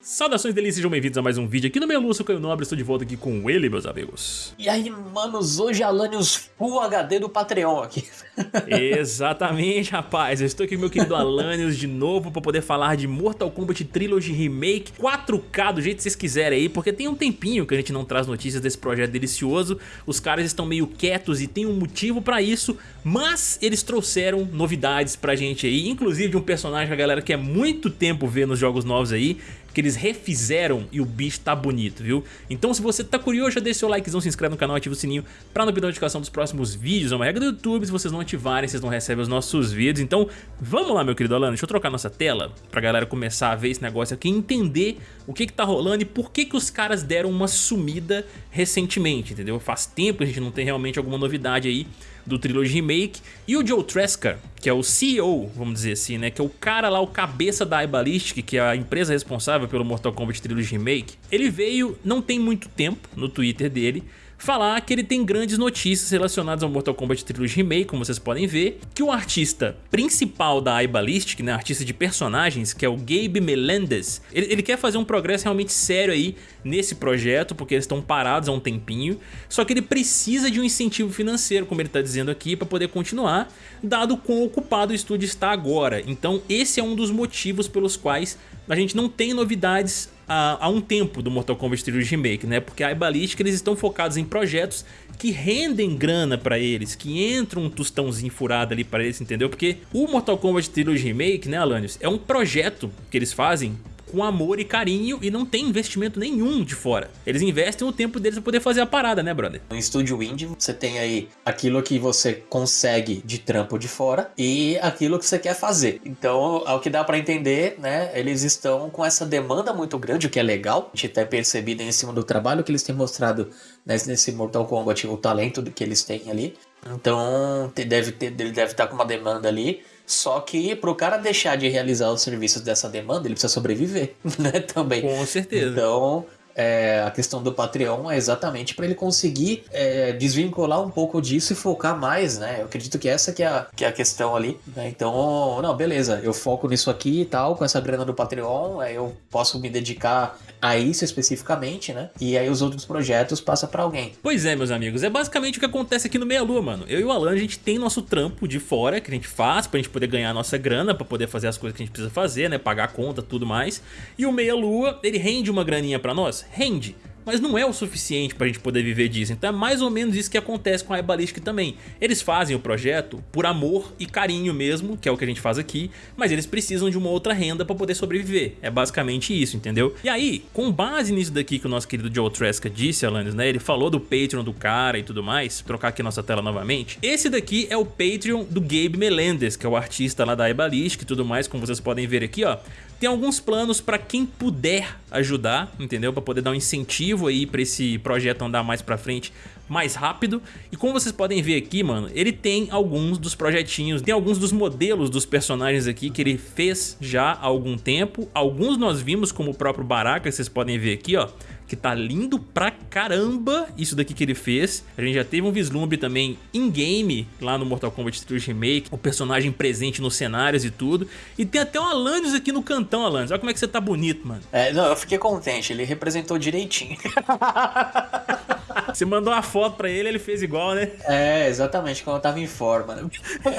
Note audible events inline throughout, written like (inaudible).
Saudações delícias, sejam bem-vindos a mais um vídeo aqui no meu Lúcio Caio Nobre, estou de volta aqui com ele, meus amigos. E aí, manos, hoje Alanios Full HD do Patreon aqui. (laughs) Exatamente, rapaz, eu estou aqui com meu querido Alanios de novo para poder falar de Mortal Kombat Trilogy Remake 4K, do jeito que vocês quiserem aí, porque tem um tempinho que a gente não traz notícias desse projeto delicioso, os caras estão meio quietos e tem um motivo para isso, mas eles trouxeram novidades pra gente aí, inclusive de um personagem que a galera quer muito tempo ver nos jogos novos aí, que eles refizeram e o bicho tá bonito, viu? Então se você tá curioso, já deixa seu likezão, se inscreve no canal, ativa o sininho pra não perder notificação dos próximos vídeos. É uma regra do YouTube, se vocês não ativarem, vocês não recebem os nossos vídeos. Então vamos lá, meu querido Alano, deixa eu trocar nossa tela pra galera começar a ver esse negócio aqui, entender o que que tá rolando e por que que os caras deram uma sumida recentemente, entendeu? Faz tempo que a gente não tem realmente alguma novidade aí do Trilogy Remake, e o Joe Tresca, que é o CEO, vamos dizer assim, né, que é o cara lá, o cabeça da iBallistic, que é a empresa responsável pelo Mortal Kombat Trilogy Remake, ele veio, não tem muito tempo, no Twitter dele, falar que ele tem grandes notícias relacionadas ao Mortal Kombat Trilogy Remake, como vocês podem ver, que o artista principal da iBallistic, né, artista de personagens, que é o Gabe Melendez, ele, ele quer fazer um progresso realmente sério aí nesse projeto, porque eles estão parados há um tempinho, só que ele precisa de um incentivo financeiro, como ele está dizendo aqui, para poder continuar, dado quão ocupado o estúdio está agora. Então esse é um dos motivos pelos quais a gente não tem novidades há, há um tempo do Mortal Kombat Trilogy Remake, né? Porque a iBallistic eles estão focados em projetos que rendem grana pra eles, que entram um tostãozinho furado ali pra eles, entendeu? Porque o Mortal Kombat Trilogy Remake, né, Alanios, é um projeto que eles fazem com amor e carinho e não tem investimento nenhum de fora. Eles investem o tempo deles pra poder fazer a parada, né, brother? No estúdio indie, você tem aí aquilo que você consegue de trampo de fora e aquilo que você quer fazer. Então, ao que dá para entender, né, eles estão com essa demanda muito grande, o que é legal. A gente até percebido em cima do trabalho que eles têm mostrado né, nesse Mortal Kombat, o talento que eles têm ali. Então, deve ter, ele deve estar com uma demanda ali. Só que para o cara deixar de realizar os serviços dessa demanda, ele precisa sobreviver, (laughs) né? Também. Com certeza. Então, é, a questão do Patreon é exatamente para ele conseguir é, desvincular um pouco disso e focar mais, né? Eu acredito que essa que é a, que é a questão ali. Né? Então, não, beleza, eu foco nisso aqui e tal, com essa grana do Patreon, aí eu posso me dedicar a isso especificamente, né? E aí os outros projetos passam para alguém. Pois é, meus amigos, é basicamente o que acontece aqui no Meia Lua, mano. Eu e o Alan, a gente tem nosso trampo de fora, que a gente faz pra gente poder ganhar nossa grana, pra poder fazer as coisas que a gente precisa fazer, né? Pagar a conta, tudo mais. E o Meia Lua, ele rende uma graninha pra nós? Rende, mas não é o suficiente para a gente poder viver disso. Então é mais ou menos isso que acontece com a iBallistic também. Eles fazem o projeto por amor e carinho mesmo, que é o que a gente faz aqui, mas eles precisam de uma outra renda para poder sobreviver. É basicamente isso, entendeu? E aí, com base nisso daqui que o nosso querido Joe Tresca disse, Alanis, né? Ele falou do Patreon do cara e tudo mais, trocar aqui nossa tela novamente. Esse daqui é o Patreon do Gabe Melendez, que é o artista lá da iBallistic e tudo mais, como vocês podem ver aqui, ó. Tem alguns planos para quem puder ajudar, entendeu? Para poder dar um incentivo aí para esse projeto andar mais para frente mais rápido. E como vocês podem ver aqui, mano, ele tem alguns dos projetinhos, tem alguns dos modelos dos personagens aqui que ele fez já há algum tempo. Alguns nós vimos como o próprio Baraka, vocês podem ver aqui, ó que tá lindo pra caramba isso daqui que ele fez. A gente já teve um vislumbre também in-game lá no Mortal Kombat 3 Remake, o personagem presente nos cenários e tudo. E tem até um Alanis aqui no cantão, Alanis. Olha como é que você tá bonito, mano. É, não, eu fiquei contente, ele representou direitinho. (laughs) Você mandou uma foto pra ele, ele fez igual, né? É, exatamente, quando eu tava em forma. Né?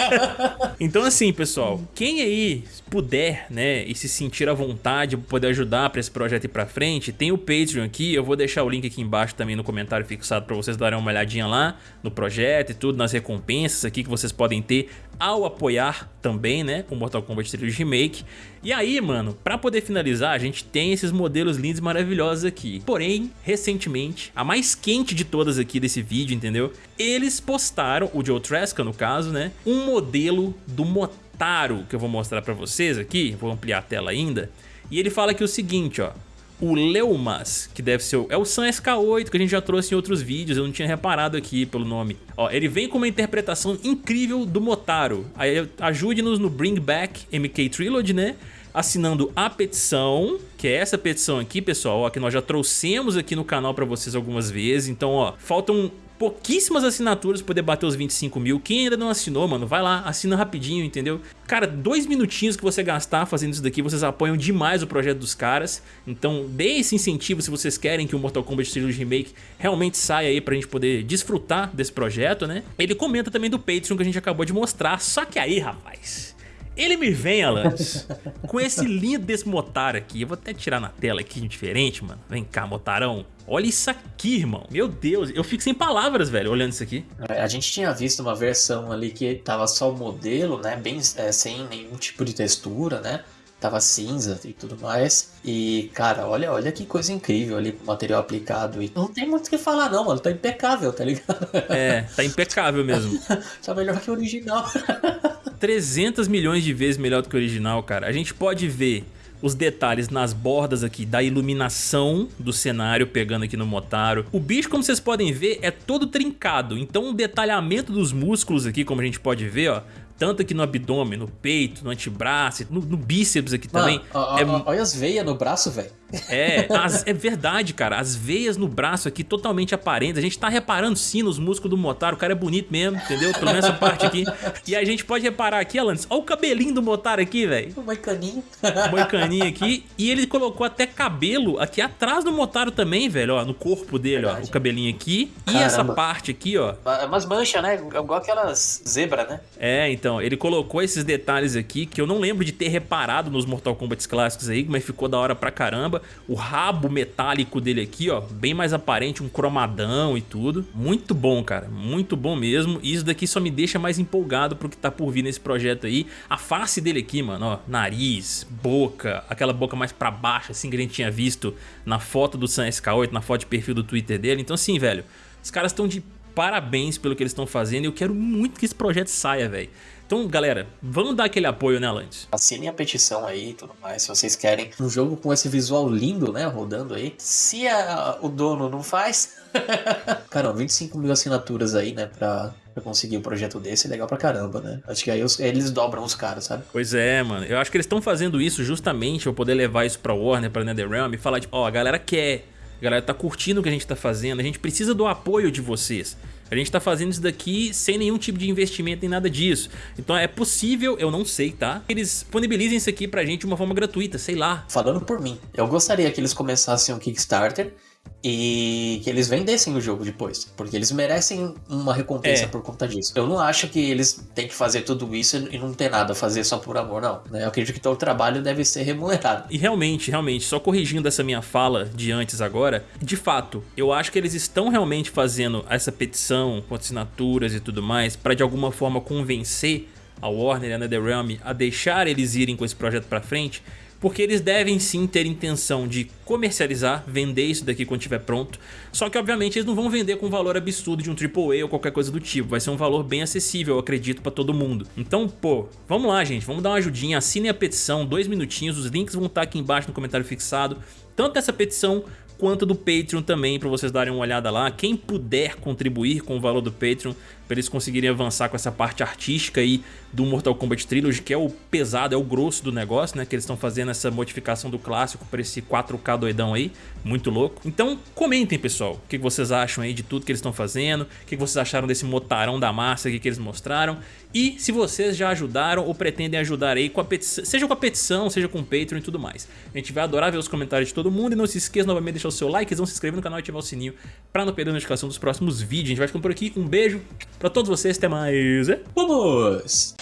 (laughs) então assim, pessoal, quem aí puder, né, e se sentir à vontade pra poder ajudar pra esse projeto ir pra frente, tem o Patreon aqui, eu vou deixar o link aqui embaixo também no comentário fixado pra vocês darem uma olhadinha lá no projeto e tudo, nas recompensas aqui que vocês podem ter ao apoiar também, né, o Mortal Kombat Trilogy Remake. E aí, mano, pra poder finalizar, a gente tem esses modelos lindos e maravilhosos aqui. Porém, recentemente, a mais quente de todas aqui desse vídeo, entendeu? Eles postaram, o Joe Tresca no caso, né, um modelo do Motaro, que eu vou mostrar pra vocês aqui, vou ampliar a tela ainda. E ele fala aqui o seguinte, ó, o Leumas, que deve ser o, é o Sun SK8 que a gente já trouxe em outros vídeos, eu não tinha reparado aqui pelo nome. Ó, ele vem com uma interpretação incrível do Motaro. Ajude-nos no Bring Back MK Trilogy, né? Assinando a petição, que é essa petição aqui, pessoal, ó, que nós já trouxemos aqui no canal para vocês algumas vezes. Então, ó, faltam pouquíssimas assinaturas poder bater os 25 mil. Quem ainda não assinou, mano, vai lá, assina rapidinho, entendeu? Cara, dois minutinhos que você gastar fazendo isso daqui, vocês apoiam demais o projeto dos caras. Então dê esse incentivo se vocês querem que o Mortal Kombat Trilogy Remake realmente saia aí pra gente poder desfrutar desse projeto, né? Ele comenta também do Patreon que a gente acabou de mostrar, só que aí, rapaz... Ele me vem, Alanis, com esse lindo desse motar aqui. Eu vou até tirar na tela aqui diferente, mano. Vem cá, motarão. Olha isso aqui, irmão. Meu Deus, eu fico sem palavras, velho, olhando isso aqui. É, a gente tinha visto uma versão ali que tava só o modelo, né? Bem é, sem nenhum tipo de textura, né? Tava cinza e tudo mais. E, cara, olha, olha que coisa incrível ali com o material aplicado. E não tem muito o que falar, não, mano. Tá impecável, tá ligado? É, tá impecável mesmo. (laughs) tá melhor que o original. (laughs) 300 milhões de vezes melhor do que o original, cara. A gente pode ver os detalhes nas bordas aqui da iluminação do cenário pegando aqui no Motaro. O bicho, como vocês podem ver, é todo trincado, então o detalhamento dos músculos aqui, como a gente pode ver, ó, tanto aqui no abdômen, no peito, no antebraço, no, no bíceps aqui Mano, também. Ó, é... Olha as veias no braço, velho. É, as, é verdade, cara. As veias no braço aqui totalmente aparentes. A gente tá reparando sim nos músculos do Motaro. O cara é bonito mesmo, entendeu? Pelo menos essa parte aqui. E a gente pode reparar aqui, Alanis, olha o cabelinho do Motaro aqui, velho. O moicaninho. Moicaninho aqui. E ele colocou até cabelo aqui atrás do Motaro também, velho, ó. No corpo dele, verdade. ó. O cabelinho aqui. Caramba. E essa parte aqui, ó. É umas manchas, né? Igual aquelas zebra, né? É, então. Ele colocou esses detalhes aqui que eu não lembro de ter reparado nos Mortal Kombat clássicos aí, mas ficou da hora pra caramba. O rabo metálico dele aqui, ó, bem mais aparente, um cromadão e tudo. Muito bom, cara, muito bom mesmo. E isso daqui só me deixa mais empolgado pro que tá por vir nesse projeto aí. A face dele aqui, mano, ó, nariz, boca, aquela boca mais pra baixo, assim que a gente tinha visto na foto do Sam SK8, na foto de perfil do Twitter dele. Então assim, velho, os caras estão de parabéns pelo que eles estão fazendo e eu quero muito que esse projeto saia, velho. Então, galera, vamos dar aquele apoio, né, Lantes? Assinem a petição aí e tudo mais, se vocês querem um jogo com esse visual lindo, né, rodando aí. Se a, o dono não faz... (laughs) Cara, 25 mil assinaturas aí, né, pra, pra conseguir um projeto desse é legal pra caramba, né? Acho que aí os, eles dobram os caras, sabe? Pois é, mano. Eu acho que eles estão fazendo isso justamente pra poder levar isso pra Warner, pra NetherRealm e falar, tipo, ó, oh, a galera quer... A galera tá curtindo o que a gente tá fazendo, a gente precisa do apoio de vocês. A gente tá fazendo isso daqui sem nenhum tipo de investimento em nada disso. Então é possível, eu não sei, tá? Eles disponibilizem isso aqui pra gente de uma forma gratuita, sei lá. Falando por mim, eu gostaria que eles começassem um Kickstarter e que eles vendessem o jogo depois, porque eles merecem uma recompensa é. por conta disso. Eu não acho que eles têm que fazer tudo isso e não ter nada a fazer só por amor, não. Né? Eu acredito que todo trabalho deve ser remunerado. E realmente, realmente, só corrigindo essa minha fala de antes agora, de fato, eu acho que eles estão realmente fazendo essa petição com assinaturas e tudo mais para de alguma forma convencer a Warner e a NetherRealm a deixar eles irem com esse projeto para frente, porque eles devem sim ter intenção de comercializar, vender isso daqui quando estiver pronto, só que obviamente eles não vão vender com valor absurdo de um AAA ou qualquer coisa do tipo, vai ser um valor bem acessível, eu acredito, pra todo mundo. Então, pô, vamos lá gente, vamos dar uma ajudinha, assinem a petição, dois minutinhos, os links vão estar aqui embaixo no comentário fixado, tanto essa petição quanto do Patreon também, para vocês darem uma olhada lá. Quem puder contribuir com o valor do Patreon, para eles conseguirem avançar com essa parte artística aí do Mortal Kombat Trilogy, que é o pesado, é o grosso do negócio, né? Que eles estão fazendo essa modificação do clássico para esse 4K doidão aí, muito louco. Então comentem, pessoal, o que vocês acham aí de tudo que eles estão fazendo, o que vocês acharam desse motarão da massa aqui que eles mostraram, e se vocês já ajudaram ou pretendem ajudar aí, com a petição, seja com a petição, seja com o Patreon e tudo mais. A gente vai adorar ver os comentários de todo mundo, e não se esqueça novamente de deixar o seu like, se inscrever no canal e ativar o sininho para não perder a notificação dos próximos vídeos. A gente vai ficando por aqui, um beijo, Pra todos vocês, até mais. Vamos!